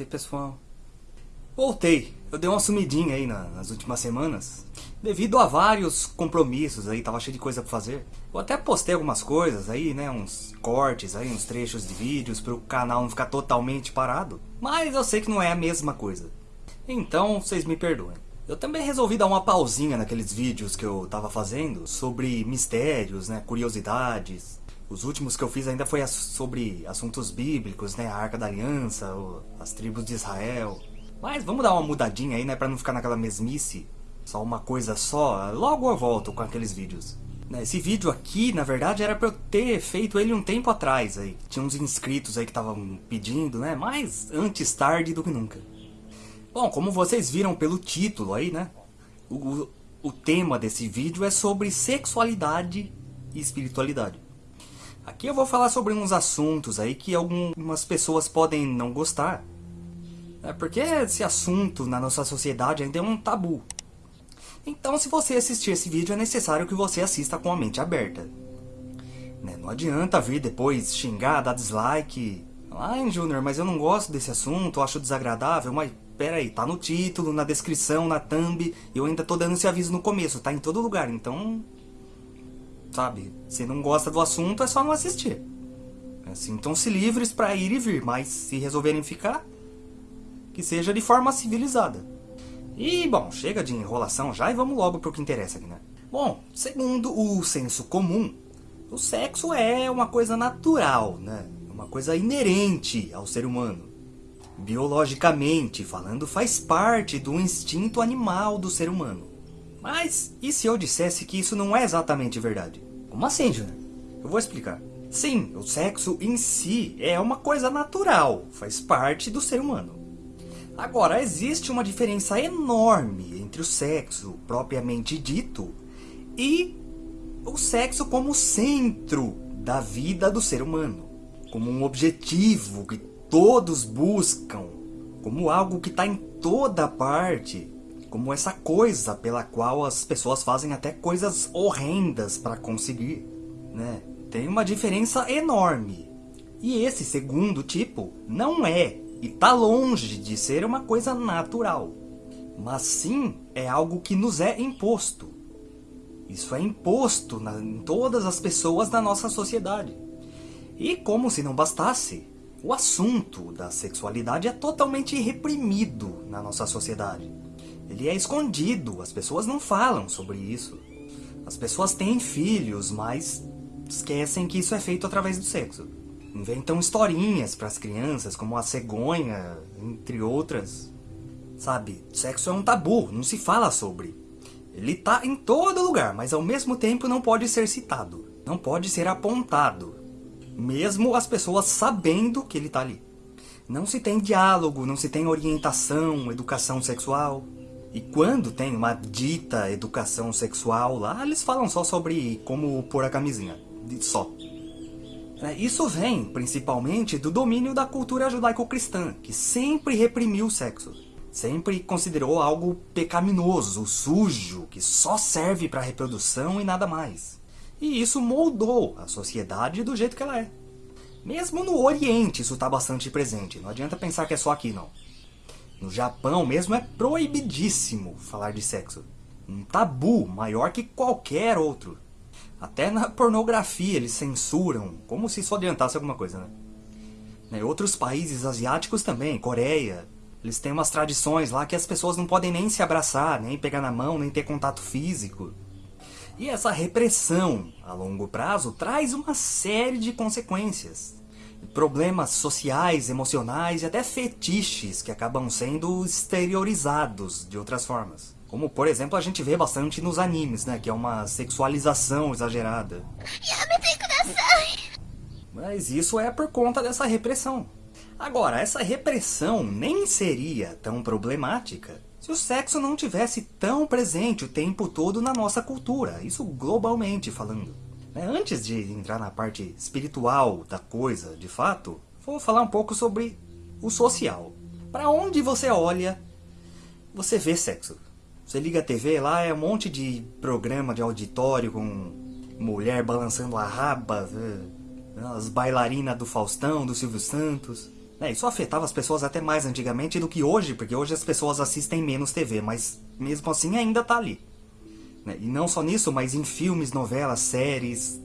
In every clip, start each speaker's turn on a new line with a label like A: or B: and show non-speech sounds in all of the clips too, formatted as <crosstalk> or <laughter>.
A: Namastê, pessoal. Voltei. Eu dei uma sumidinha aí na- nas últimas semanas. Devido a vários compromissos aí, tava cheio de coisa pra fazer. Eu até postei algumas coisas aí, né? Uns cortes aí, uns trechos de vídeos pro canal não ficar totalmente parado. Mas eu sei que não é a mesma coisa. Então, vocês me perdoem. Eu também resolvi dar uma pausinha naqueles vídeos que eu tava fazendo sobre mistérios, né? Curiosidades. Os últimos que eu fiz ainda foi sobre assuntos bíblicos, né? A Arca da Aliança, as tribos de Israel. Mas vamos dar uma mudadinha aí, né? Pra não ficar naquela mesmice. Só uma coisa só. Logo eu volto com aqueles vídeos. Né, Esse vídeo aqui, na verdade, era pra eu ter feito ele um tempo atrás aí. Tinha uns inscritos aí que estavam pedindo, né? Mas antes tarde do que nunca. Bom, como vocês viram pelo título aí, né? O, o tema desse vídeo é sobre sexualidade e espiritualidade. Aqui eu vou falar sobre uns assuntos aí que algumas pessoas podem não gostar. É porque esse assunto na nossa sociedade ainda é um tabu. Então, se você assistir esse vídeo, é necessário que você assista com a mente aberta. Né, Não adianta vir depois xingar, dar dislike. Ai, Júnior, mas eu não gosto desse assunto, acho desagradável. Mas pera aí, tá no título, na descrição, na thumb. Eu ainda tô dando esse aviso no começo, tá em todo lugar. Então, sabe, se não gosta do assunto, é só não assistir. Sintam-se livres pra ir e vir, mas se resolverem ficar, que seja de forma civilizada. E, bom, chega de enrolação já e vamos logo pro que interessa aqui, né? Bom, segundo o senso comum, o sexo é uma coisa natural, né? Uma coisa inerente ao ser humano. Biologicamente falando, faz parte do instinto animal do ser humano. Mas e se eu dissesse que isso não é exatamente verdade? Como assim, Júnior? Eu vou explicar. Sim, o sexo em si é uma coisa natural, faz parte do ser humano. Agora, existe uma diferença enorme entre o sexo propriamente dito e o sexo como centro da vida do ser humano, como um objetivo que todos buscam, como algo que está em toda parte, como essa coisa pela qual as pessoas fazem até coisas horrendas para conseguir, né? Tem uma diferença enorme. E esse segundo tipo não é e tá longe de ser uma coisa natural, mas sim é algo que nos é imposto. Isso é imposto na, em todas as pessoas da nossa sociedade. E como se não bastasse, o assunto da sexualidade é totalmente reprimido na nossa sociedade. Ele é escondido, as pessoas não falam sobre isso. As pessoas têm filhos, mas esquecem que isso é feito através do sexo. Inventam historinhas para as crianças, como a cegonha, entre outras. Sabe, sexo é um tabu, não se fala sobre. Ele tá em todo lugar, mas ao mesmo tempo não pode ser citado. Não pode ser apontado. Mesmo as pessoas sabendo que ele tá ali. Não se tem diálogo, não se tem orientação, educação sexual. E quando tem uma dita educação sexual lá, eles falam só sobre como pôr a camisinha. Só. É, Isso vem, principalmente, do domínio da cultura judaico-cristã, que sempre reprimiu o sexo. Sempre considerou algo pecaminoso, sujo, que só serve para reprodução e nada mais. E isso moldou a sociedade do jeito que ela é. Mesmo no Oriente isso está bastante presente, não adianta pensar que é só aqui não. No Japão mesmo é proibidíssimo falar de sexo. Um tabu maior que qualquer outro. Até na pornografia eles censuram, como se isso adiantasse alguma coisa, né? Né, Outros países asiáticos também, Coreia, eles têm umas tradições lá que as pessoas não podem nem se abraçar, nem pegar na mão, nem ter contato físico. E essa repressão a longo prazo traz uma série de consequências. Problemas sociais, emocionais e até fetiches que acabam sendo exteriorizados de outras formas. Como, por exemplo, a gente vê bastante nos animes, né? Que é uma sexualização exagerada. Mas isso é por conta dessa repressão. Agora, essa repressão nem seria tão problemática se o sexo não tivesse tão presente o tempo todo na nossa cultura, isso globalmente falando. Né, Antes de entrar na parte espiritual da coisa, de fato, vou falar um pouco sobre o social. Para onde você olha, você vê sexo. Você liga a TV lá, é um monte de programa de auditório com mulher balançando a raba, eh, as bailarinas do Faustão, do Silvio Santos. É, isso afetava as pessoas até mais antigamente do que hoje, porque hoje as pessoas assistem menos TV, mas mesmo assim ainda tá ali. Né? E não só nisso, mas em filmes, novelas, séries.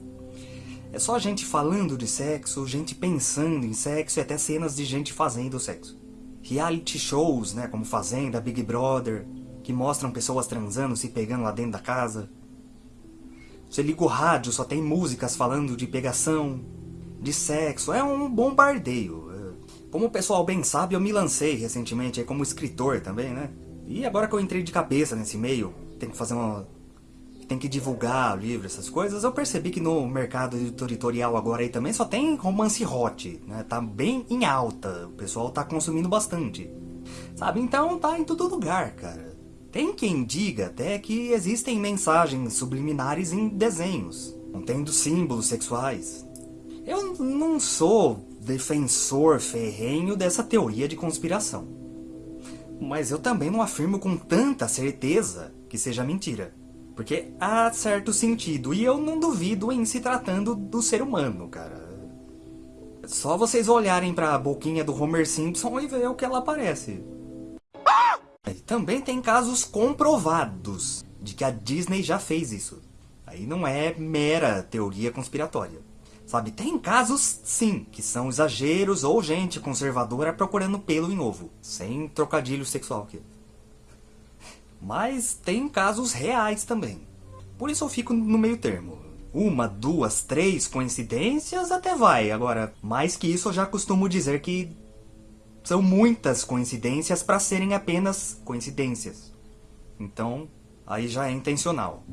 A: É só gente falando de sexo, gente pensando em sexo e até cenas de gente fazendo sexo. Reality shows, né, como Fazenda, Big Brother, que mostram pessoas transando, se pegando lá dentro da casa. Você liga o rádio, só tem músicas falando de pegação, de sexo. É um bombardeio. Como o pessoal bem sabe, eu me lancei recentemente como escritor também, né? E agora que eu entrei de cabeça nesse meio, tem que fazer uma... Tem que divulgar livro, essas coisas, eu percebi que no mercado editorial agora aí também só tem romance hot, né? Tá bem em alta, o pessoal tá consumindo bastante. Sabe, então tá em todo lugar, cara. Tem quem diga até que existem mensagens subliminares em desenhos, contendo símbolos sexuais. Eu não sou defensor ferrenho dessa teoria de conspiração. Mas eu também não afirmo com tanta certeza que seja mentira. Porque há certo sentido, e eu não duvido em se tratando do ser humano, cara. Só vocês olharem para a boquinha do Homer Simpson e ver o que ela parece. Também tem casos comprovados de que a Disney já fez isso. Aí não é mera teoria conspiratória. Sabe, tem casos, sim, que são exageros ou gente conservadora procurando pelo em ovo. Sem trocadilho sexual aqui. Mas tem casos reais também. Por isso eu fico no meio termo. Uma, duas, três coincidências até vai. Agora, mais que isso eu já costumo dizer que são muitas coincidências para serem apenas coincidências. Então, aí já é intencional.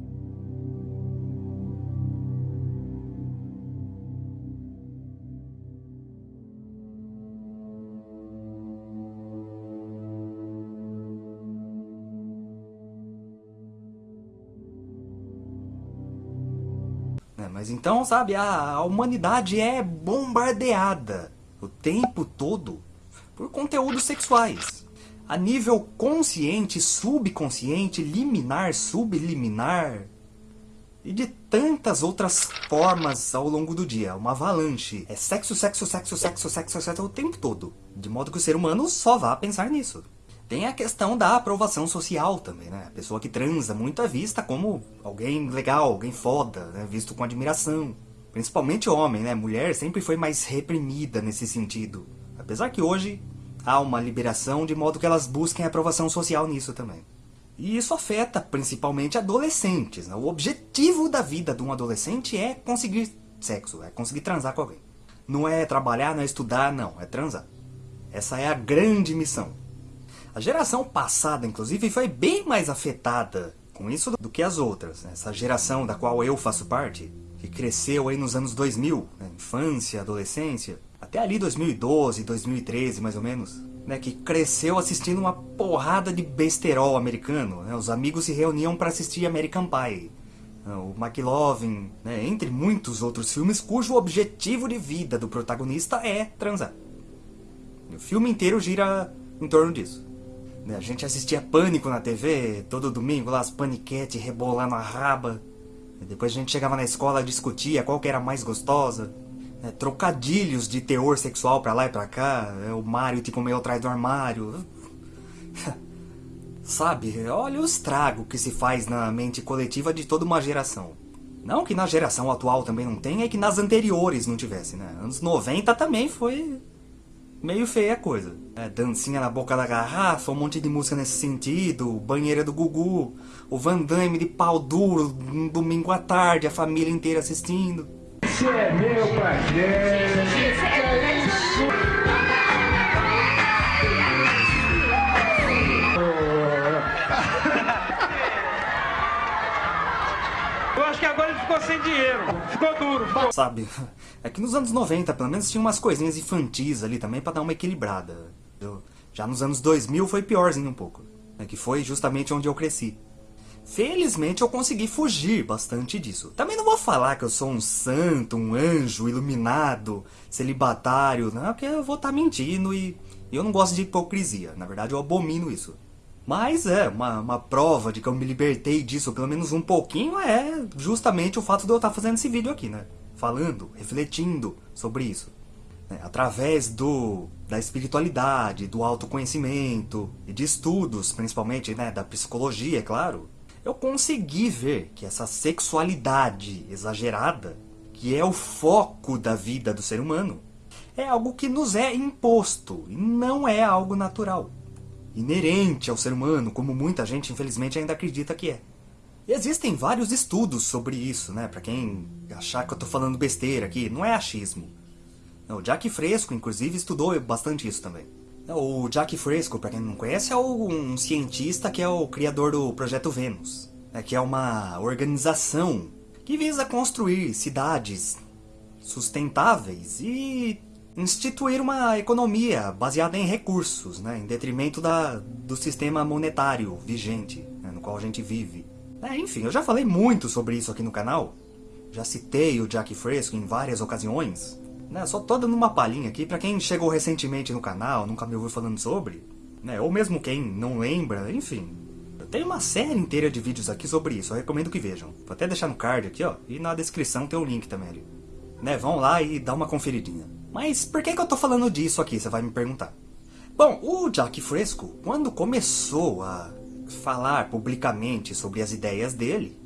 A: Mas então, sabe, a, a humanidade é bombardeada o tempo todo por conteúdos sexuais. A nível consciente, subconsciente, liminar, subliminar e de tantas outras formas ao longo do dia. Uma avalanche. É sexo, sexo, sexo, sexo, sexo, sexo o tempo todo. De modo que o ser humano só vá pensar nisso. Tem a questão da aprovação social também, né? A pessoa que transa muito é vista como alguém legal, alguém foda, né? Visto com admiração. Principalmente homem, né? Mulher sempre foi mais reprimida nesse sentido. Apesar que hoje há uma liberação de modo que elas busquem aprovação social nisso também. E isso afeta principalmente adolescentes. Né? O objetivo da vida de um adolescente é conseguir sexo, é conseguir transar com alguém. Não é trabalhar, não é estudar, não, é transar. Essa é a grande missão. A geração passada, inclusive, foi bem mais afetada com isso do que as outras. Né? Essa geração da qual eu faço parte, que cresceu aí nos anos 2000, né? infância, adolescência, até ali 2012, 2013 mais ou menos, né? que cresceu assistindo uma porrada de besterol americano. Né? Os amigos se reuniam para assistir American Pie, né? o McLovin, né? entre muitos outros filmes cujo objetivo de vida do protagonista é transar. O filme inteiro gira em torno disso. A gente assistia Pânico na TV, todo domingo lá, as paniquete rebolando a raba. Depois a gente chegava na escola discutia qual que era mais gostosa. Né, trocadilhos de teor sexual pra lá e pra cá. É, o Mario te comeu atrás do armário. <laughs> Sabe, olha o estrago que se faz na mente coletiva de toda uma geração. Não que na geração atual também não tenha, é que nas anteriores não tivesse, né? Anos 90 também foi meio feia a coisa. É, dancinha na boca da garrafa, um monte de música nesse sentido, banheira do Gugu, o Van Damme de pau duro, um domingo à tarde, a família inteira assistindo. Esse é meu parceiro.
B: Ficou sem dinheiro. Ficou duro.
A: Sabe, é que nos anos 90, pelo menos, tinha umas coisinhas infantis ali também pra dar uma equilibrada. Já nos anos 2000 foi piorzinho um pouco. É que foi justamente onde eu cresci. Felizmente eu consegui fugir bastante disso. Também não vou falar que eu sou um santo, um anjo, iluminado, celibatário, não, porque eu vou estar tá mentindo e eu não gosto de hipocrisia. Na verdade eu abomino isso. Mas é, uma, uma prova de que eu me libertei disso, pelo menos um pouquinho, é justamente o fato de eu estar fazendo esse vídeo aqui, né? Falando, refletindo sobre isso. né, através do da espiritualidade, do autoconhecimento e de estudos, principalmente né, da psicologia, é claro, eu consegui ver que essa sexualidade exagerada, que é o foco da vida do ser humano, é algo que nos é imposto e não é algo natural, inerente ao ser humano, como muita gente infelizmente ainda acredita que é. Existem vários estudos sobre isso, né? Pra quem achar que eu tô falando besteira aqui, não é achismo. O Jack Fresco, inclusive, estudou bastante isso também. O Jack Fresco, para quem não conhece, é um cientista que é o criador do Projeto Vênus, né, que é uma organização que visa construir cidades sustentáveis e instituir uma economia baseada em recursos, né, em detrimento da, do sistema monetário vigente né, no qual a gente vive. É, enfim, eu já falei muito sobre isso aqui no canal. Já citei o Jack Fresco em várias ocasiões. Né? Só tô dando uma palhinha aqui para quem chegou recentemente no canal, nunca me ouviu falando sobre. Né? Ou mesmo quem não lembra, enfim. Tem uma série inteira de vídeos aqui sobre isso, eu recomendo que vejam. Vou até deixar no card aqui, ó, e na descrição tem o link também ali. Né, vão lá e dá uma conferidinha. Mas por que, que eu tô falando disso aqui, você vai me perguntar. Bom, o Jack Fresco, quando começou a falar publicamente sobre as ideias dele,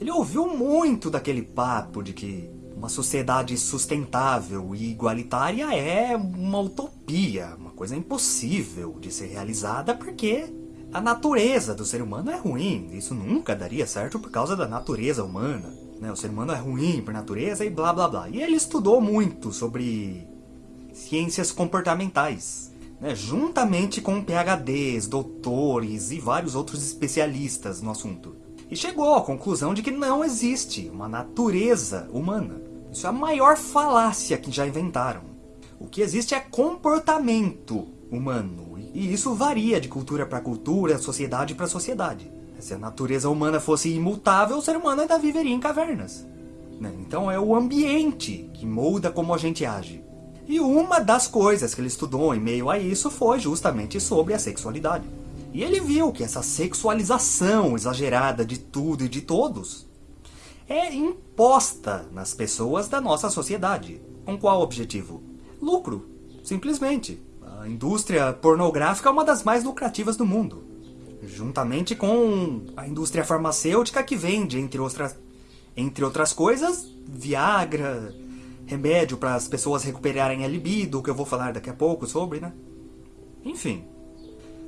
A: ele ouviu muito daquele papo de que uma sociedade sustentável e igualitária é uma utopia, uma coisa impossível de ser realizada porque a natureza do ser humano é ruim. Isso nunca daria certo por causa da natureza humana. Né? O ser humano é ruim por natureza e blá blá blá. E ele estudou muito sobre ciências comportamentais né, juntamente com PhDs, doutores e vários outros especialistas no assunto. E chegou à conclusão de que não existe uma natureza humana. Isso é a maior falácia que já inventaram. O que existe é comportamento humano. E isso varia de cultura para cultura, sociedade para sociedade. Se a natureza humana fosse imutável, o ser humano ainda viveria em cavernas. Né? Então é o ambiente que molda como a gente age. E uma das coisas que ele estudou em meio a isso foi justamente sobre a sexualidade. E ele viu que essa sexualização exagerada de tudo e de todos é imposta nas pessoas da nossa sociedade. Com qual objetivo? Lucro, simplesmente. A indústria pornográfica é uma das mais lucrativas do mundo. Juntamente com a indústria farmacêutica que vende, entre outras, entre outras coisas, Viagra, remédio para as pessoas recuperarem a libido, que eu vou falar daqui a pouco sobre, né? Enfim,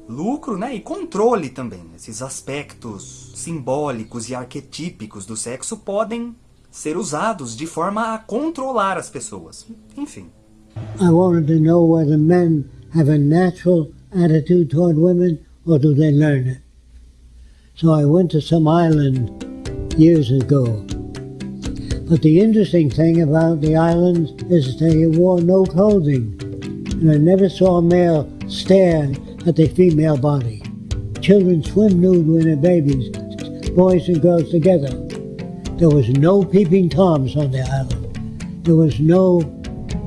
A: lucro né, e controle também. Esses aspectos simbólicos e arquetípicos do sexo podem ser usados de forma a controlar as pessoas. Enfim.
C: I wanted to know whether men have a natural attitude toward women or do they learn it. So I went to some island years ago But the interesting thing about the island is they wore no clothing. And I never saw a male stare at the female body. Children swim nude when they're babies, boys and girls together. There was no peeping toms on the island. There was no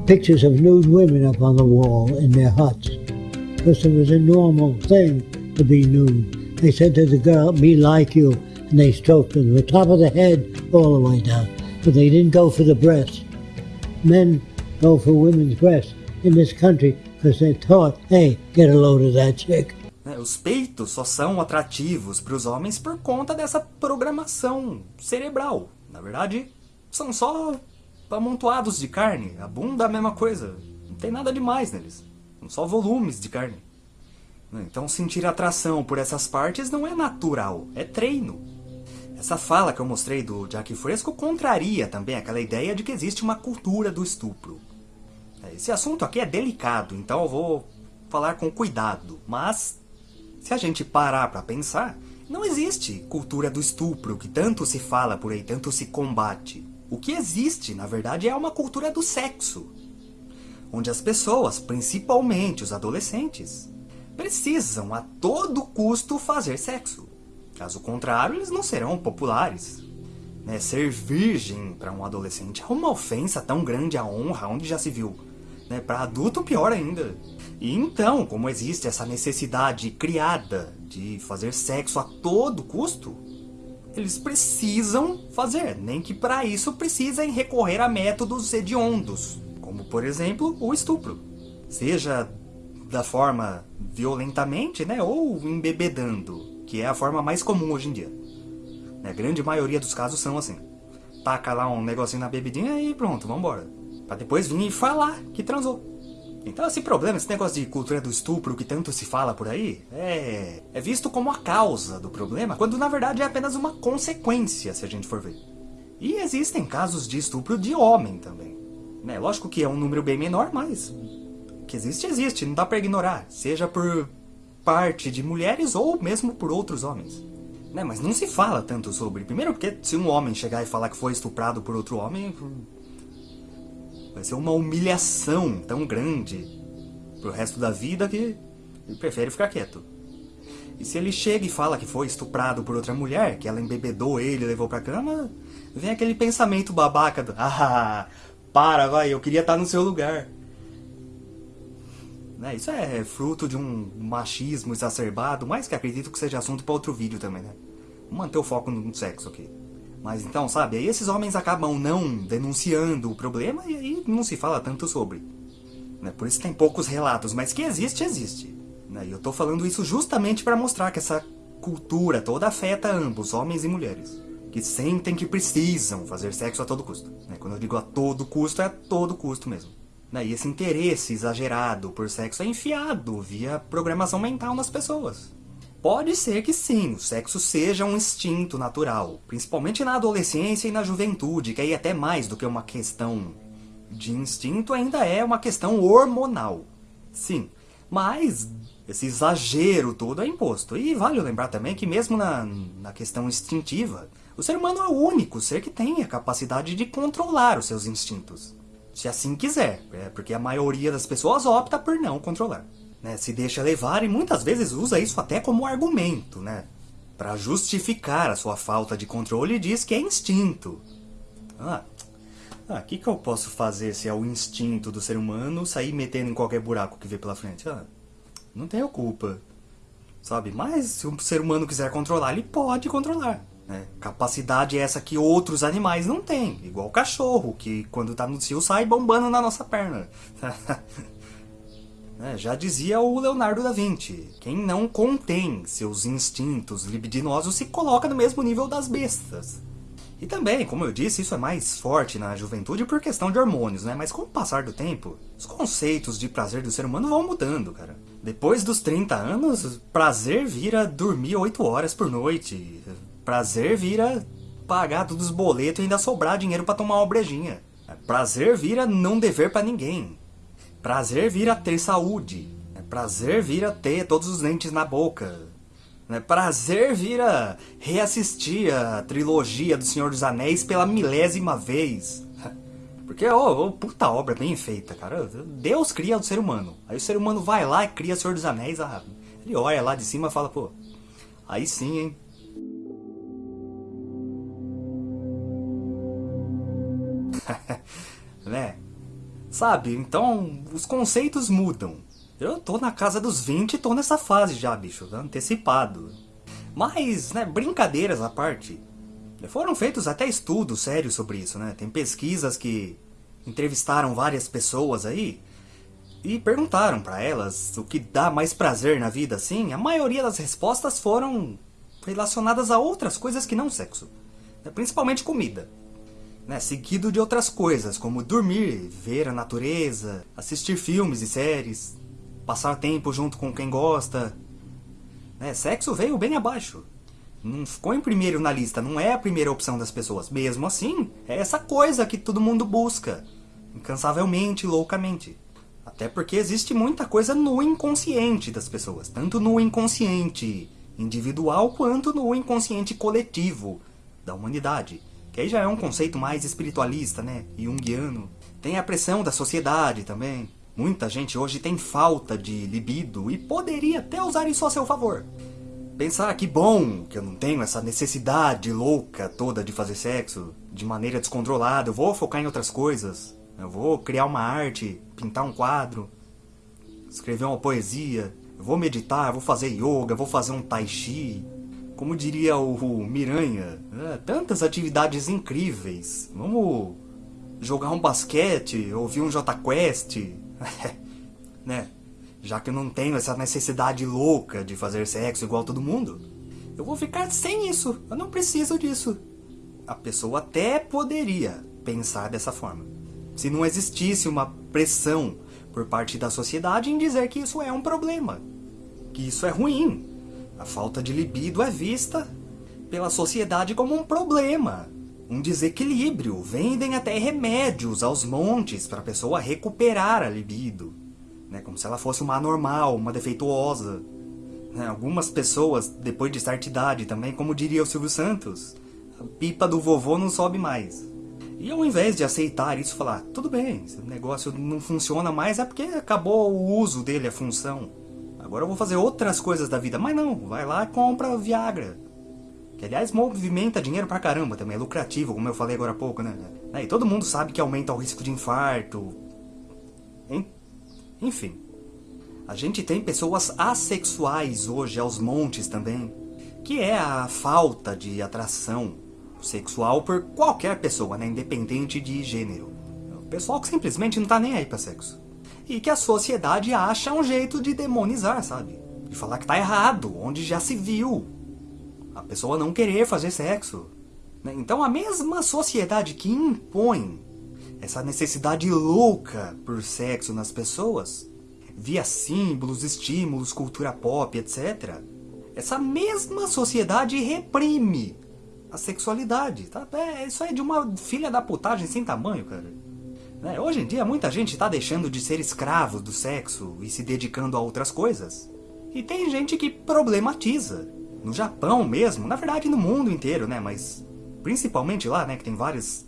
C: pictures of nude women up on the wall in their huts. Because it was a normal thing to be nude. They said to the girl, me like you, and they stroked her from the top of the head all the way down. but they didn't go for the breasts. Men go for women's breasts in this country because they're taught, hey, get a load of that chick.
A: É, os peitos só são atrativos para os homens por conta dessa programação cerebral. Na verdade, são só amontoados de carne. A bunda é a mesma coisa. Não tem nada demais neles. São só volumes de carne. Então sentir atração por essas partes não é natural, é treino. Essa fala que eu mostrei do Jack Fresco contraria também aquela ideia de que existe uma cultura do estupro. Esse assunto aqui é delicado, então eu vou falar com cuidado, mas se a gente parar para pensar, não existe cultura do estupro que tanto se fala por aí, tanto se combate. O que existe, na verdade, é uma cultura do sexo, onde as pessoas, principalmente os adolescentes, precisam a todo custo fazer sexo. Caso contrário, eles não serão populares. Né? Ser virgem para um adolescente é uma ofensa tão grande à honra, onde já se viu. Né? Para adulto, pior ainda. E então, como existe essa necessidade criada de fazer sexo a todo custo, eles precisam fazer, nem que para isso precisem recorrer a métodos hediondos, como por exemplo o estupro. Seja da forma violentamente, né, ou embebedando, que é a forma mais comum hoje em dia. A grande maioria dos casos são assim. Taca lá um negocinho na bebidinha e pronto, vambora. Pra depois vir e falar que transou. Então esse problema, esse negócio de cultura do estupro que tanto se fala por aí, é, é visto como a causa do problema, quando na verdade é apenas uma consequência, se a gente for ver. E existem casos de estupro de homem também. Né? Lógico que é um número bem menor, mas que existe, existe, não dá pra ignorar. Seja por parte de mulheres ou mesmo por outros homens. Né? Mas não se fala tanto sobre. Primeiro porque se um homem chegar e falar que foi estuprado por outro homem, vai ser uma humilhação tão grande pro resto da vida que ele prefere ficar quieto. E se ele chega e fala que foi estuprado por outra mulher, que ela embebedou ele e levou pra cama, vem aquele pensamento babaca do Ah, para, vai, eu queria estar no seu lugar. Né? Isso é fruto de um machismo exacerbado, mas que acredito que seja assunto para outro vídeo também, né? Vou manter o foco no sexo aqui. Mas então, sabe, aí esses homens acabam não denunciando o problema e aí não se fala tanto sobre. Né? Por isso tem poucos relatos, mas que existe, existe. Né? E eu tô falando isso justamente para mostrar que essa cultura toda afeta ambos, homens e mulheres. Que sentem que precisam fazer sexo a todo custo. Né? Quando eu digo a todo custo, é a todo custo mesmo. Né? E esse interesse exagerado por sexo é enfiado via programação mental nas pessoas. Pode ser que sim, o sexo seja um instinto natural, principalmente na adolescência e na juventude, que aí até mais do que uma questão de instinto ainda é uma questão hormonal. Sim, mas esse exagero todo é imposto. E vale lembrar também que mesmo na, na questão instintiva, o ser humano é o único ser que tem a capacidade de controlar os seus instintos se assim quiser, é, porque a maioria das pessoas opta por não controlar. Né? Se deixa levar e muitas vezes usa isso até como argumento, né? Para justificar a sua falta de controle diz que é instinto. Ah, o ah, que, que eu posso fazer se é o instinto do ser humano sair metendo em qualquer buraco que vê pela frente? Ah, não tenho culpa. Sabe? Mas se o ser humano quiser controlar, ele pode controlar. Né? Capacidade é essa que outros animais não têm, igual o cachorro, que quando está no cio sai bombando na nossa perna. <laughs> é, já dizia o Leonardo da Vinci, quem não contém seus instintos libidinosos se coloca no mesmo nível das bestas. E também, como eu disse, isso é mais forte na juventude por questão de hormônios, né? Mas com o passar do tempo, os conceitos de prazer do ser humano vão mudando, cara. Depois dos 30 anos, prazer vira dormir 8 horas por noite, Prazer vira pagar todos os boletos e ainda sobrar dinheiro para tomar uma brejinha. Prazer vira não dever para ninguém. Prazer vira ter saúde. Prazer vira ter todos os dentes na boca. Prazer vira reassistir a trilogia do Senhor dos Anéis pela milésima vez. <laughs> Porque, ó, oh, puta obra bem feita, cara. Deus cria o ser humano. Aí o ser humano vai lá e cria o Senhor dos Anéis. Ah, ele olha lá de cima e fala, pô, aí sim, hein. Sabe? Então, os conceitos mudam. Eu tô na casa dos 20 e tô nessa fase já, bicho, antecipado. Mas, né, brincadeiras à parte, foram feitos até estudos sérios sobre isso, né? Tem pesquisas que entrevistaram várias pessoas aí e perguntaram para elas o que dá mais prazer na vida, assim. A maioria das respostas foram relacionadas a outras coisas que não sexo, né? principalmente comida né, seguido de outras coisas, como dormir, ver a natureza, assistir filmes e séries, passar tempo junto com quem gosta. Né, sexo veio bem abaixo. Não ficou em primeiro na lista, não é a primeira opção das pessoas. Mesmo assim, é essa coisa que todo mundo busca, incansavelmente, loucamente. Até porque existe muita coisa no inconsciente das pessoas, tanto no inconsciente individual quanto no inconsciente coletivo da humanidade. Que aí já é um conceito mais espiritualista, né? Jungiano. Tem a pressão da sociedade também. Muita gente hoje tem falta de libido e poderia até usar isso a seu favor. Pensar que bom que eu não tenho essa necessidade louca toda de fazer sexo de maneira descontrolada, eu vou focar em outras coisas. Eu vou criar uma arte, pintar um quadro, escrever uma poesia, eu vou meditar, eu vou fazer yoga, vou fazer um tai chi, como diria o, Miranha, é, tantas atividades incríveis. Vamos jogar um basquete, ouvir um J-Quest, <laughs> né? Já que eu não tenho essa necessidade louca de fazer sexo igual todo mundo, eu vou ficar sem isso. Eu não preciso disso. A pessoa até poderia pensar dessa forma. Se não existisse uma pressão por parte da sociedade em dizer que isso é um problema, que isso é ruim. A falta de libido é vista pela sociedade como um problema, um desequilíbrio. Vendem até remédios aos montes para a pessoa recuperar a libido, né? como se ela fosse uma anormal, uma defeituosa. Né? Algumas pessoas, depois de certa idade também, como diria o Silvio Santos, a pipa do vovô não sobe mais. E ao invés de aceitar isso, falar, tudo bem, esse negócio não funciona mais, é porque acabou o uso dele, a função. Agora eu vou fazer outras coisas da vida. Mas não, vai lá e compra Viagra. Que aliás movimenta dinheiro pra caramba também, é lucrativo, como eu falei agora há pouco, né? E todo mundo sabe que aumenta o risco de infarto. Enfim. A gente tem pessoas assexuais hoje aos montes também. Que é a falta de atração sexual por qualquer pessoa, né? Independente de gênero. O pessoal que simplesmente não tá nem aí pra sexo. E que a sociedade acha um jeito de demonizar, sabe? De falar que tá errado, onde já se viu. A pessoa não querer fazer sexo. Né? Então a mesma sociedade que impõe essa necessidade louca por sexo nas pessoas, via símbolos, estímulos, cultura pop, etc. Essa mesma sociedade reprime a sexualidade. Tá? É, isso é de uma filha da putagem sem tamanho, cara. Né? Hoje em dia muita gente está deixando de ser escravo do sexo e se dedicando a outras coisas. E tem gente que problematiza. No Japão mesmo, na verdade no mundo inteiro, né? Mas principalmente lá, né? Que tem vários,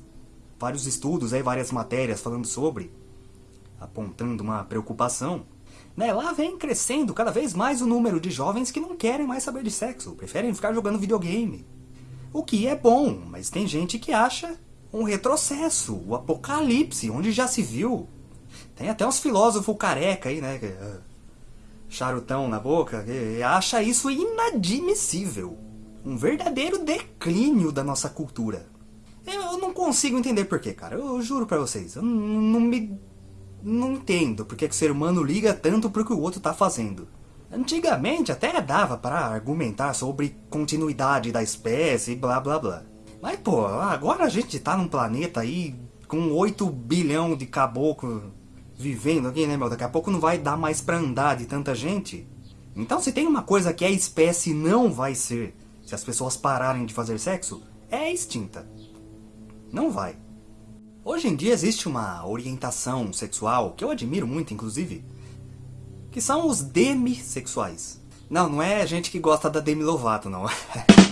A: vários estudos aí, várias matérias falando sobre, apontando uma preocupação. Né, lá vem crescendo cada vez mais o número de jovens que não querem mais saber de sexo, preferem ficar jogando videogame. O que é bom, mas tem gente que acha um retrocesso, o apocalipse, onde já se viu. Tem até uns filósofos careca aí, né? Ah, charutão na boca, que acha isso inadmissível. Um verdadeiro declínio da nossa cultura. Eu não consigo entender porquê, cara. Eu juro pra vocês. Eu não me. Não entendo porque que o ser humano liga tanto pro que o outro tá fazendo. Antigamente até dava para argumentar sobre continuidade da espécie e blá blá blá. Mas pô, agora a gente tá num planeta aí com 8 bilhão de caboclo vivendo aqui, né meu? Daqui a pouco não vai dar mais pra andar de tanta gente. Então se tem uma coisa que a espécie não vai ser, se as pessoas pararem de fazer sexo, é extinta. Não vai. Hoje em dia existe uma orientação sexual, que eu admiro muito inclusive, que são os demissexuais. Não, não é gente que gosta da Demi Lovato, não. <laughs>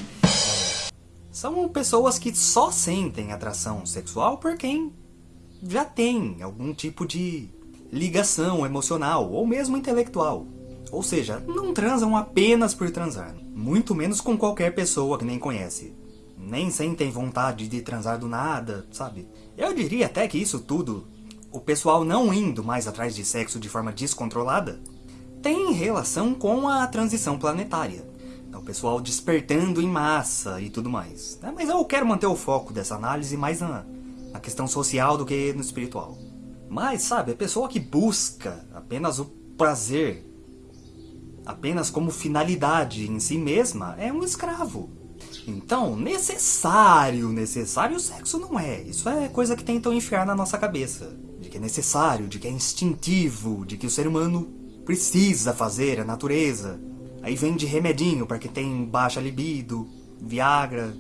A: são pessoas que só sentem atração sexual por quem já tem algum tipo de ligação emocional ou mesmo intelectual. Ou seja, não transam apenas por transar, muito menos com qualquer pessoa que nem conhece. Nem sentem vontade de transar do nada, sabe? Eu diria até que isso tudo o pessoal não indo mais atrás de sexo de forma descontrolada, tem relação com a transição planetária. O pessoal despertando em massa e tudo mais. Né? Mas eu quero manter o foco dessa análise mais na, na questão social do que no espiritual. Mas, sabe, a pessoa que busca apenas o prazer, apenas como finalidade em si mesma, é um escravo. Então, necessário, necessário o sexo não é. Isso é coisa que tentam enfiar na nossa cabeça de que é necessário, de que é instintivo, de que o ser humano precisa fazer, a natureza. Aí vem de remedinho para quem tem baixa libido, Viagra.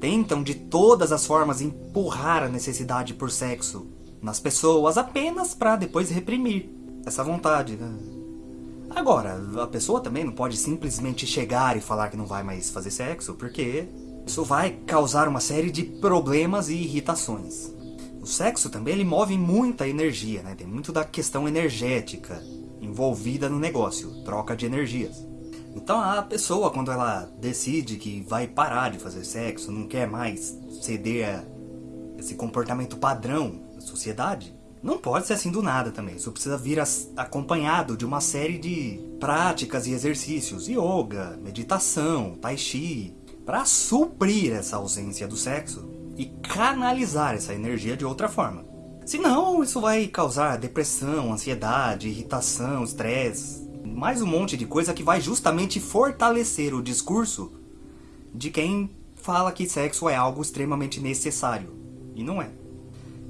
A: Tentam de todas as formas empurrar a necessidade por sexo nas pessoas apenas para depois reprimir essa vontade. Né? Agora, a pessoa também não pode simplesmente chegar e falar que não vai mais fazer sexo, porque isso vai causar uma série de problemas e irritações. O sexo também ele move muita energia, né? Tem muito da questão energética envolvida no negócio, troca de energias. Então a pessoa, quando ela decide que vai parar de fazer sexo, não quer mais ceder a esse comportamento padrão da sociedade, não pode ser assim do nada também. Isso precisa vir acompanhado de uma série de práticas e exercícios, yoga, meditação, tai chi, para suprir essa ausência do sexo e canalizar essa energia de outra forma. Senão, isso vai causar depressão, ansiedade, irritação, estresse, mais um monte de coisa que vai justamente fortalecer o discurso de quem fala que sexo é algo extremamente necessário. E não é.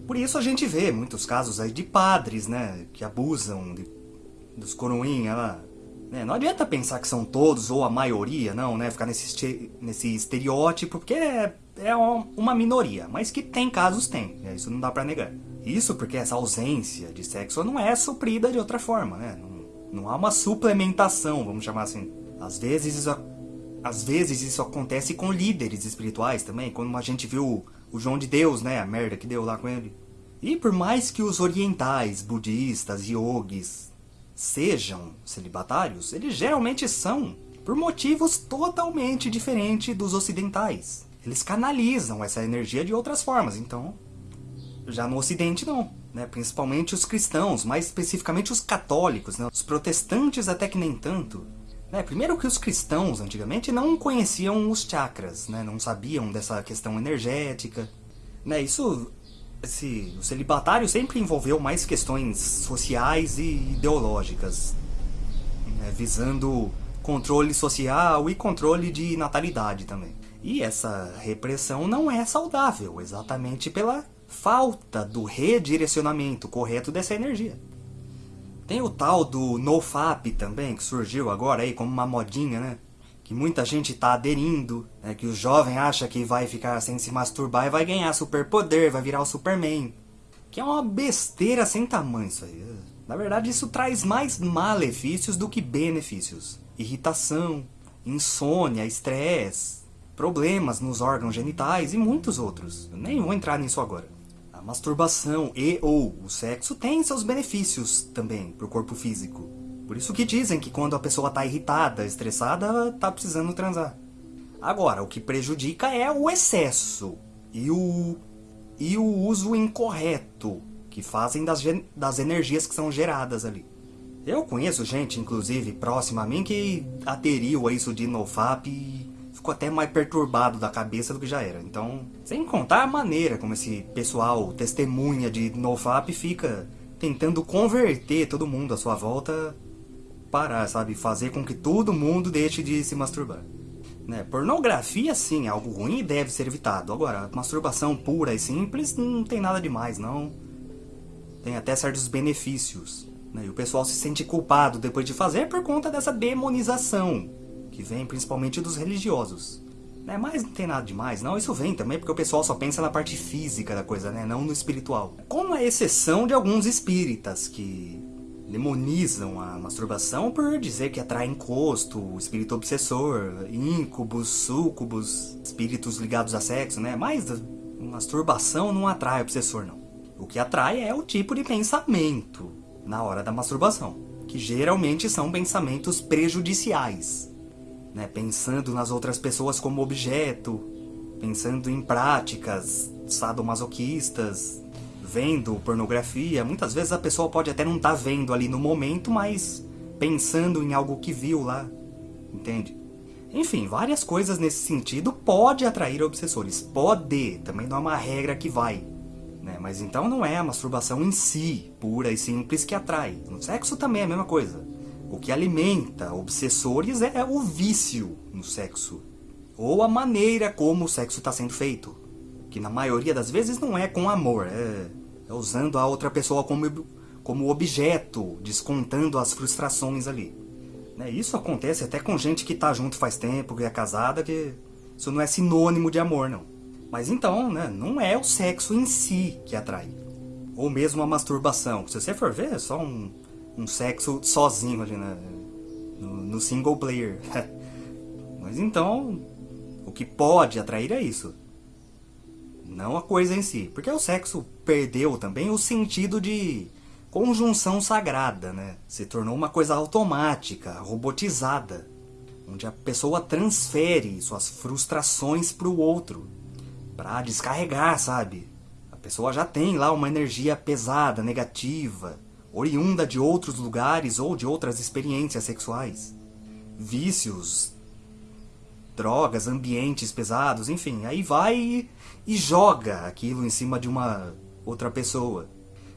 A: Por isso a gente vê muitos casos aí de padres, né, que abusam de, dos coroinha lá. Né? Não adianta pensar que são todos ou a maioria, não, né, ficar nesse, nesse estereótipo, porque é, é uma minoria, mas que tem casos, tem, isso não dá pra negar. Isso porque essa ausência de sexo não é suprida de outra forma, né? Não, não há uma suplementação, vamos chamar assim. Às vezes isso, às vezes isso acontece com líderes espirituais também, quando a gente viu o João de Deus, né? A merda que deu lá com ele. E por mais que os orientais, budistas, yogis sejam celibatários, eles geralmente são por motivos totalmente diferentes dos ocidentais. Eles canalizam essa energia de outras formas, então já no Ocidente não, né? principalmente os cristãos, mais especificamente os católicos, né? os protestantes até que nem tanto. Né? Primeiro que os cristãos antigamente não conheciam os chakras, né? não sabiam dessa questão energética. Né? Isso, esse, o celibatário sempre envolveu mais questões sociais e ideológicas, né? visando controle social e controle de natalidade também. E essa repressão não é saudável, exatamente pela falta do redirecionamento correto dessa energia. Tem o tal do NoFap também, que surgiu agora aí como uma modinha, né? Que muita gente está aderindo, né? que o jovem acha que vai ficar sem se masturbar e vai ganhar superpoder, vai virar o Superman. Que é uma besteira sem tamanho isso aí. Na verdade, isso traz mais malefícios do que benefícios. Irritação, insônia, estresse, problemas nos órgãos genitais e muitos outros. Eu nem vou entrar nisso agora masturbação e ou o sexo tem seus benefícios também para o corpo físico. Por isso que dizem que quando a pessoa está irritada, estressada, está precisando transar. Agora, o que prejudica é o excesso e o, e o uso incorreto que fazem das, das energias que são geradas ali. Eu conheço gente, inclusive, próxima a mim, que aderiu a isso de NoFap e ficou até mais perturbado da cabeça do que já era. Então, sem contar a maneira como esse pessoal testemunha de NoFap fica tentando converter todo mundo à sua volta para, sabe, fazer com que todo mundo deixe de se masturbar. Né? Pornografia, sim, é algo ruim e deve ser evitado. Agora, masturbação pura e simples não tem nada demais, não. Tem até certos benefícios. Né? E o pessoal se sente culpado depois de fazer por conta dessa demonização que vem principalmente dos religiosos. Né? Mas não tem nada demais, não. Isso vem também porque o pessoal só pensa na parte física da coisa, né? Não no espiritual. Com a exceção de alguns espíritas que demonizam a masturbação por dizer que atrai encosto, espírito obsessor, íncubos, súcubos, espíritos ligados a sexo, né? Mas masturbação não atrai obsessor, não. O que atrai é o tipo de pensamento na hora da masturbação, que geralmente são pensamentos prejudiciais né, pensando nas outras pessoas como objeto, pensando em práticas sadomasoquistas, vendo pornografia. Muitas vezes a pessoa pode até não estar tá vendo ali no momento, mas pensando em algo que viu lá, entende? Enfim, várias coisas nesse sentido pode atrair obsessores. Pode, também não é uma regra que vai. Né? Mas então não é a masturbação em si, pura e simples, que atrai. No sexo também é a mesma coisa. O que alimenta obsessores é o vício no sexo. Ou a maneira como o sexo está sendo feito. Que na maioria das vezes não é com amor, é, é usando a outra pessoa como, como objeto, descontando as frustrações ali. Né? Isso acontece até com gente que está junto faz tempo, que é casada, que isso não é sinônimo de amor, não. Mas então, né, não é o sexo em si que atrai. Ou mesmo a masturbação. Se você for ver, é só um, um sexo sozinho ali né? no, no single player. <laughs> Mas então, o que pode atrair é isso. Não a coisa em si. Porque o sexo perdeu também o sentido de conjunção sagrada, né? Se tornou uma coisa automática, robotizada. Onde a pessoa transfere suas frustrações para o outro. Para descarregar, sabe? A pessoa já tem lá uma energia pesada, negativa oriunda de outros lugares ou de outras experiências sexuais. Vícios drogas, ambientes pesados, enfim. Aí vai e, joga aquilo em cima de uma outra pessoa.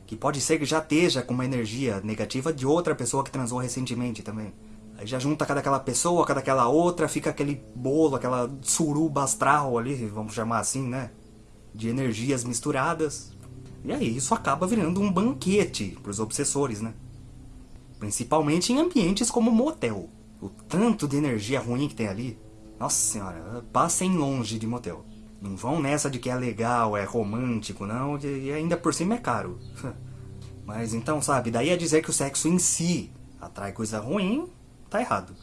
A: Que pode ser que já esteja com uma energia negativa de outra pessoa que transou recentemente também. Aí já junta cada aquela pessoa, cada aquela outra, fica aquele bolo, aquela suruba astral ali, vamos chamar assim, né? De energias misturadas. E aí isso acaba virando um banquete para os obsessores, né? Principalmente em ambientes como motel. O tanto de energia ruim que tem ali. Nossa senhora, passem longe de motel. Não vão nessa de que é legal, é romântico, não, e ainda por cima é caro. <laughs> Mas então, sabe, daí a dizer que o sexo em si atrai coisa ruim, tá errado.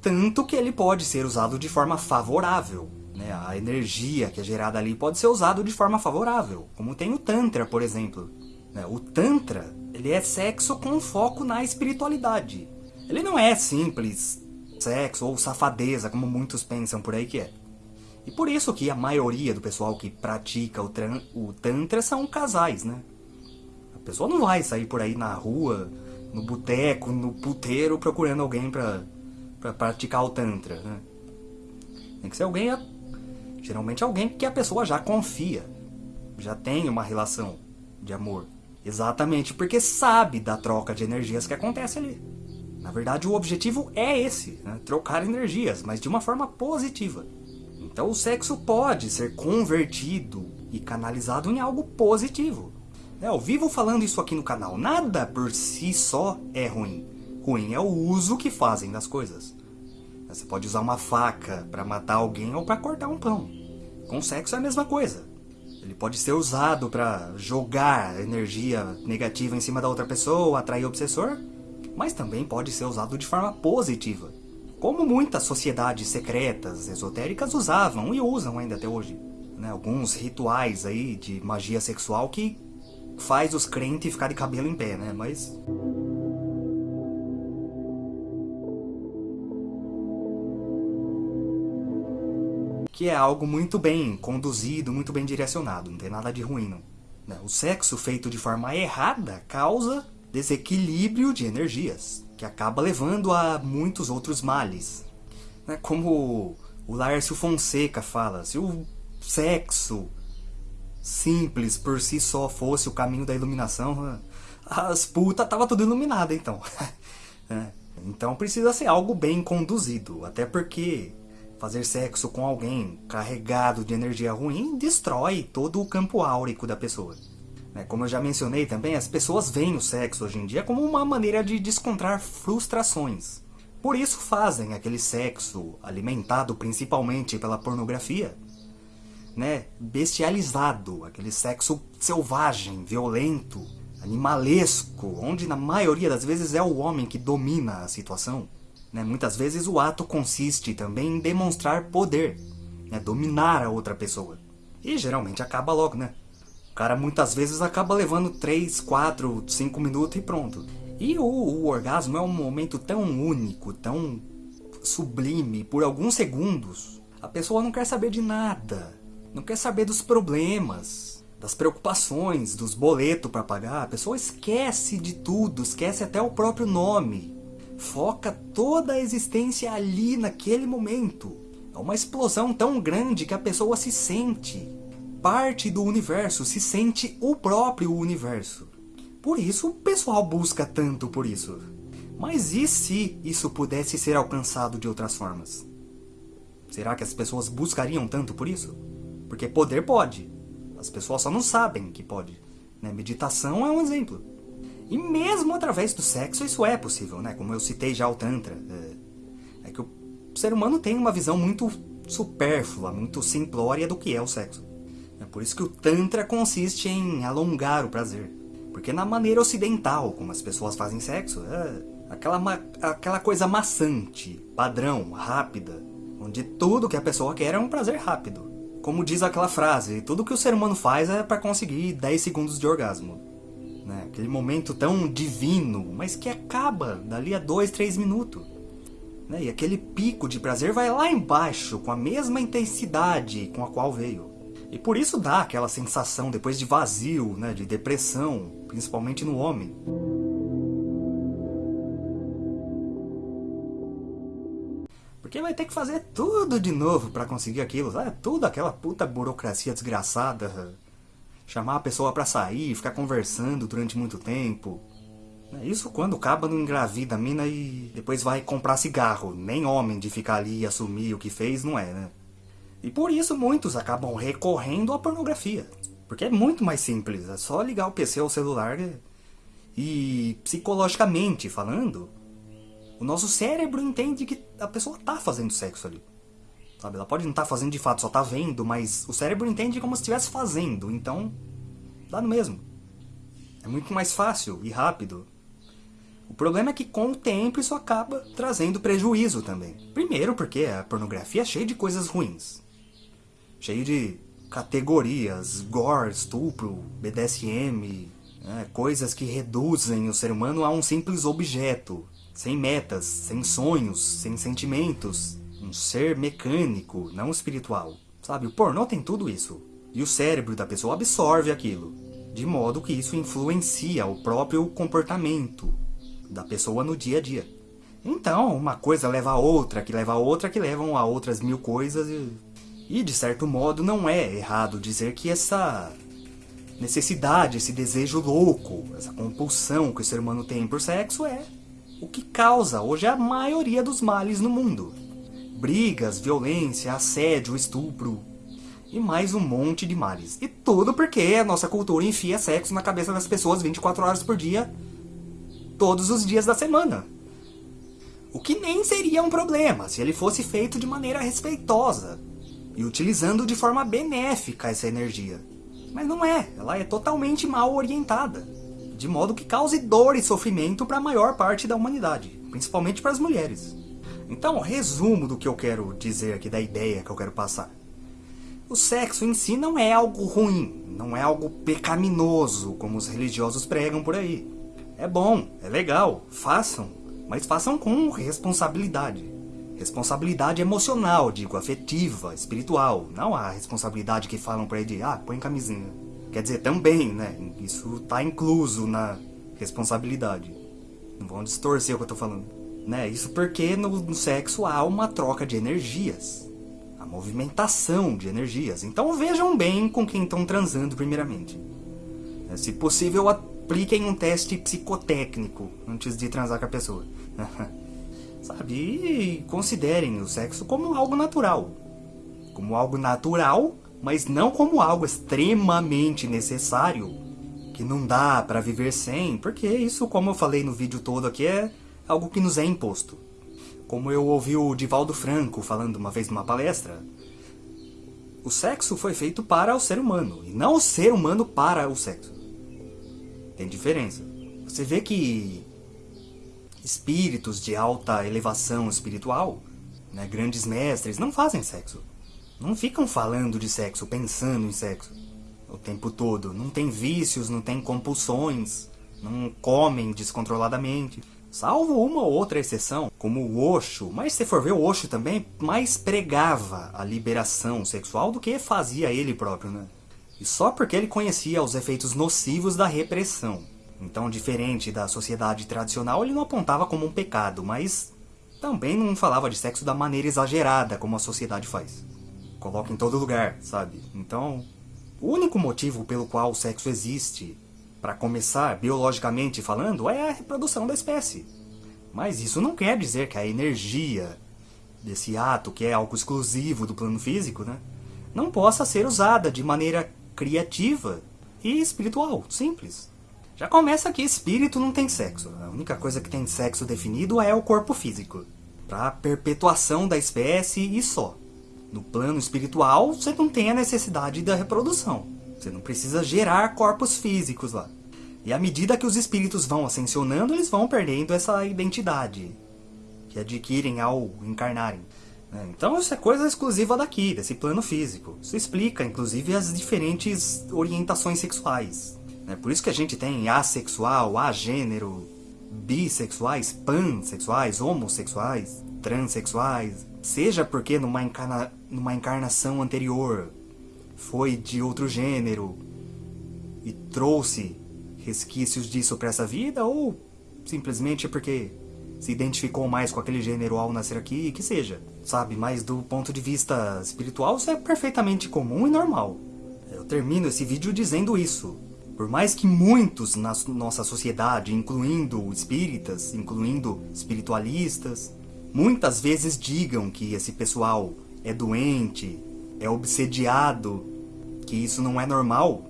A: Tanto que ele pode ser usado de forma favorável. Né? A energia que é gerada ali pode ser usada de forma favorável, como tem o Tantra, por exemplo. Né? O Tantra ele é sexo com foco na espiritualidade. Ele não é simples sexo ou safadeza, como muitos pensam por aí que é. E por isso que a maioria do pessoal que pratica o, o Tantra são casais, né? A pessoa não vai sair por aí na rua, no boteco, no puteiro, procurando alguém pra, pra praticar o Tantra, né? Tem que ser alguém, geralmente alguém que a pessoa já confia, já tem uma relação de amor. Exatamente, porque sabe da troca de energias que acontece ali. Na verdade, o objetivo é esse, né? trocar energias, mas de uma forma positiva. Então o sexo pode ser convertido e canalizado em algo positivo. É, eu vivo falando isso aqui no canal, nada por si só é ruim. Ruim é o uso que fazem das coisas. Você pode usar uma faca para matar alguém ou para cortar um pão. Com sexo é a mesma coisa. Ele pode ser usado para jogar energia negativa em cima da outra pessoa, atrair obsessor, mas também pode ser usado de forma positiva, como muitas sociedades secretas, esotéricas usavam e usam ainda até hoje. Né? Alguns rituais aí de magia sexual que faz os crentes ficar de cabelo em pé, né? Mas que é algo muito bem conduzido, muito bem direcionado, não tem nada de ruim não. Né? O sexo feito de forma errada causa desequilíbrio de energias, que acaba levando a muitos outros males. Né? Como o Lárcio Fonseca fala, se o sexo simples por si só fosse o caminho da iluminação, as putas tava tudo iluminada então. <laughs> É. Então precisa ser algo bem conduzido, até porque Fazer sexo com alguém carregado de energia ruim destrói todo o campo áurico da pessoa. Né, como eu já mencionei também, as pessoas veem o sexo hoje em dia como uma maneira de descontrar frustrações. Por isso fazem aquele sexo alimentado principalmente pela pornografia, né, bestializado, aquele sexo selvagem, violento, animalesco, onde na maioria das vezes é o homem que domina a situação. Né? Muitas vezes o ato consiste também em demonstrar poder, né? dominar a outra pessoa. E geralmente acaba logo, né? O cara muitas vezes acaba levando 3, 4, 5 minutos e pronto. E o, o orgasmo é um momento tão único, tão sublime, por alguns segundos. A pessoa não quer saber de nada, não quer saber dos problemas, das preocupações, dos boletos para pagar. A pessoa esquece de tudo, esquece até o próprio nome foca toda a existência ali naquele momento. É uma explosão tão grande que a pessoa se sente parte do universo, se sente o próprio universo. Por isso o pessoal busca tanto por isso. Mas e se isso pudesse ser alcançado de outras formas? Será que as pessoas buscariam tanto por isso? Porque poder pode. As pessoas só não sabem que pode. Né? Meditação é um exemplo. E mesmo através do sexo isso é possível, né? Como eu citei já o Tantra. É, é que o ser humano tem uma visão muito supérflua, muito simplória do que é o sexo. É por isso que o Tantra consiste em alongar o prazer. Porque na maneira ocidental, como as pessoas fazem sexo, é aquela, aquela coisa maçante, padrão, rápida, onde tudo que a pessoa quer é um prazer rápido. Como diz aquela frase, tudo que o ser humano faz é para conseguir 10 segundos de orgasmo né? Aquele momento tão divino, mas que acaba dali a dois, três minutos. Né? E aquele pico de prazer vai lá embaixo, com a mesma intensidade com a qual veio. E por isso dá aquela sensação depois de vazio, né? de depressão, principalmente no homem. Porque vai ter que fazer tudo de novo para conseguir aquilo, sabe? Tudo aquela puta burocracia desgraçada. Chamar a pessoa para sair, ficar conversando durante muito tempo. Isso quando acaba não engravida a mina e depois vai comprar cigarro. Nem homem de ficar ali e assumir o que fez não é, né? E por isso muitos acabam recorrendo à pornografia. Porque é muito mais simples, é só ligar o PC ou o celular e, psicologicamente falando, o nosso cérebro entende que a pessoa tá fazendo sexo ali. Sabe, ela pode não estar tá fazendo de fato, só tá vendo, mas o cérebro entende como se estivesse fazendo, então dá no mesmo. É muito mais fácil e rápido. O problema é que com o tempo isso acaba trazendo prejuízo também. Primeiro porque a pornografia é cheia de coisas ruins. Cheio de categorias, gore, estupro, BDSM, né, coisas que reduzem o ser humano a um simples objeto, sem metas, sem sonhos, sem sentimentos, um ser mecânico, não espiritual. Sabe, o pornô tem tudo isso. E o cérebro da pessoa absorve aquilo, de modo que isso influencia o próprio comportamento da pessoa no dia a dia. Então, uma coisa leva a outra, que leva a outra, que levam a outras mil coisas e e, de certo modo, não é errado dizer que essa necessidade, esse desejo louco, essa compulsão que o ser humano tem por sexo é o que causa hoje a maioria dos males no mundo. Brigas, violência, assédio, estupro e mais um monte de males. E tudo porque a nossa cultura enfia sexo na cabeça das pessoas 24 horas por dia, todos os dias da semana. O que nem seria um problema se ele fosse feito de maneira respeitosa, e utilizando de forma benéfica essa energia. Mas não é, ela é totalmente mal orientada, de modo que cause dor e sofrimento para a maior parte da humanidade, principalmente para as mulheres. Então, resumo do que eu quero dizer aqui, da ideia que eu quero passar. O sexo em si não é algo ruim, não é algo pecaminoso, como os religiosos pregam por aí. É bom, é legal, façam, mas façam com responsabilidade. Responsabilidade emocional, digo, afetiva, espiritual. Não a responsabilidade que falam pra ele de, ah, põe camisinha. Quer dizer, também, né? Isso tá incluso na responsabilidade. Não vão distorcer o que eu tô falando. Né? Isso porque no, no sexo há uma troca de energias. A movimentação de energias. Então vejam bem com quem estão transando primeiramente. É, se possível, apliquem um teste psicotécnico antes de transar com a pessoa. <laughs> sabe? E considerem o sexo como algo natural. Como algo natural, mas não como algo extremamente necessário, que não dá para viver sem, porque isso, como eu falei no vídeo todo aqui, é algo que nos é imposto. Como eu ouvi o Divaldo Franco falando uma vez numa palestra, o sexo foi feito para o ser humano, e não o ser humano para o sexo. Tem diferença. Você vê que espíritos de alta elevação espiritual, né, grandes mestres, não fazem sexo. Não ficam falando de sexo, pensando em sexo o tempo todo. Não tem vícios, não tem compulsões, não comem descontroladamente. Salvo uma ou outra exceção, como o Osho, mas se for ver o Osho também, mais pregava a liberação sexual do que fazia ele próprio, né? E só porque ele conhecia os efeitos nocivos da repressão. Então, diferente da sociedade tradicional, ele não apontava como um pecado, mas também não falava de sexo da maneira exagerada como a sociedade faz. Coloca em todo lugar, sabe? Então, o único motivo pelo qual o sexo existe, para começar, biologicamente falando, é a reprodução da espécie. Mas isso não quer dizer que a energia desse ato, que é algo exclusivo do plano físico, né, não possa ser usada de maneira criativa e espiritual, simples. Já começa que espírito não tem sexo. A única coisa que tem sexo definido é o corpo físico. Para perpetuação da espécie e só. No plano espiritual, você não tem a necessidade da reprodução. Você não precisa gerar corpos físicos lá. E à medida que os espíritos vão ascensionando, eles vão perdendo essa identidade que adquirem ao encarnarem. Né? Então isso é coisa exclusiva daqui, desse plano físico. Isso explica, inclusive, as diferentes orientações sexuais. É por isso que a gente tem assexual, agênero, bissexuais, pansexuais, homossexuais, transexuais. Seja porque numa, encarna, numa encarnação anterior foi de outro gênero e trouxe resquícios disso para essa vida, ou simplesmente porque se identificou mais com aquele gênero ao nascer aqui, que seja, sabe? Mas do ponto de vista espiritual, isso é perfeitamente comum e normal. Eu termino esse vídeo dizendo isso. Por mais que muitos na nossa sociedade, incluindo espíritas, incluindo espiritualistas, muitas vezes digam que esse pessoal é doente, é obsediado, que isso não é normal.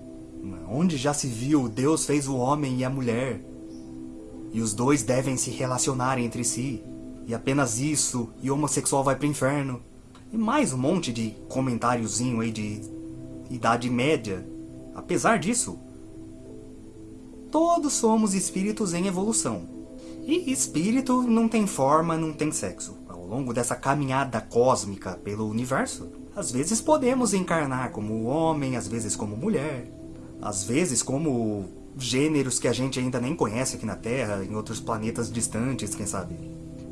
A: Onde já se viu Deus fez o homem e a mulher, e os dois devem se relacionar entre si, e apenas isso, e homossexual vai pro inferno. E mais um monte de comentáriozinho aí de idade média. Apesar disso, todos somos espíritos em evolução. E espírito não tem forma, não tem sexo. Ao longo dessa caminhada cósmica pelo universo, às vezes podemos encarnar como homem, às vezes como mulher, às vezes como gêneros que a gente ainda nem conhece aqui na Terra, em outros planetas distantes, quem sabe.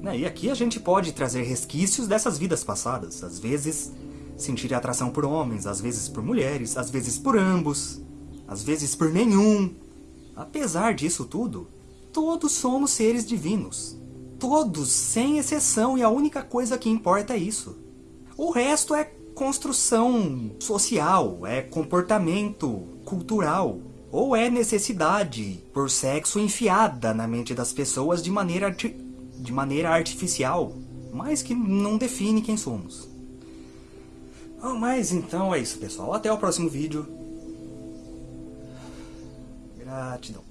A: Né, e aqui a gente pode trazer resquícios dessas vidas passadas, às vezes sentir atração por homens, às vezes por mulheres, às vezes por ambos, às vezes por nenhum. Apesar disso tudo, todos somos seres divinos. Todos, sem exceção, e a única coisa que importa é isso. O resto é construção social, é comportamento cultural, ou é necessidade por sexo enfiada na mente das pessoas de maneira, de maneira artificial, mas que não define quem somos. Oh, mas então é isso, pessoal. Até o próximo vídeo. Gratidão.